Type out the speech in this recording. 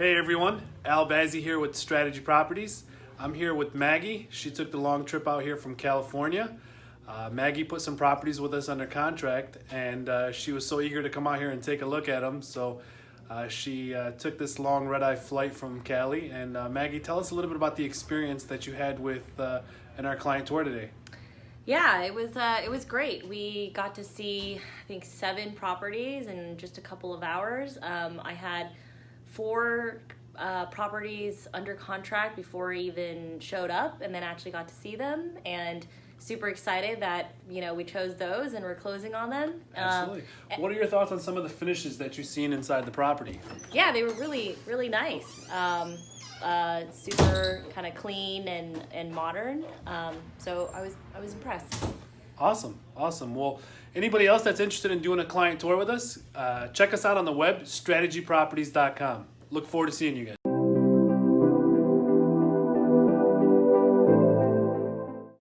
Hey everyone, Al Bazzi here with Strategy Properties. I'm here with Maggie. She took the long trip out here from California. Uh, Maggie put some properties with us under contract and uh, she was so eager to come out here and take a look at them. So uh, she uh, took this long red-eye flight from Cali. And uh, Maggie, tell us a little bit about the experience that you had with uh, in our client tour today. Yeah, it was uh, it was great. We got to see I think seven properties in just a couple of hours. Um, I had four uh, properties under contract before I even showed up, and then actually got to see them and super excited that you know we chose those and we're closing on them. Um, Absolutely. what are your thoughts on some of the finishes that you've seen inside the property? yeah, they were really really nice. Um, uh, super kind of clean and and modern. Um, so I was I was impressed. Awesome, awesome. Well, anybody else that's interested in doing a client tour with us, uh, check us out on the web, strategyproperties.com. Look forward to seeing you guys.